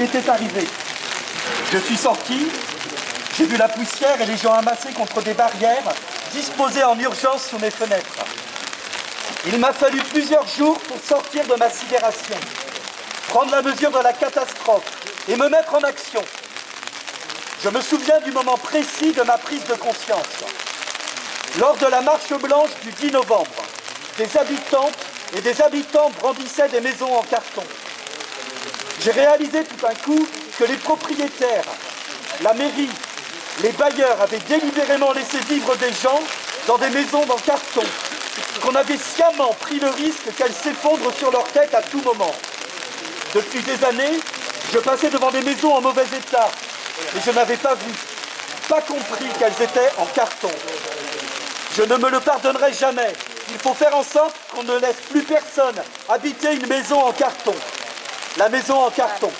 était arrivé. Je suis sorti, j'ai vu la poussière et les gens amassés contre des barrières, disposés en urgence sous mes fenêtres. Il m'a fallu plusieurs jours pour sortir de ma sidération, prendre la mesure de la catastrophe et me mettre en action. Je me souviens du moment précis de ma prise de conscience. Lors de la marche blanche du 10 novembre, des habitantes et des habitants brandissaient des maisons en carton. J'ai réalisé tout un coup que les propriétaires, la mairie, les bailleurs avaient délibérément laissé vivre des gens dans des maisons en carton, qu'on avait sciemment pris le risque qu'elles s'effondrent sur leur tête à tout moment. Depuis des années, je passais devant des maisons en mauvais état, et je n'avais pas vu, pas compris qu'elles étaient en carton. Je ne me le pardonnerai jamais. Il faut faire en sorte qu'on ne laisse plus personne habiter une maison en carton. La maison en carton.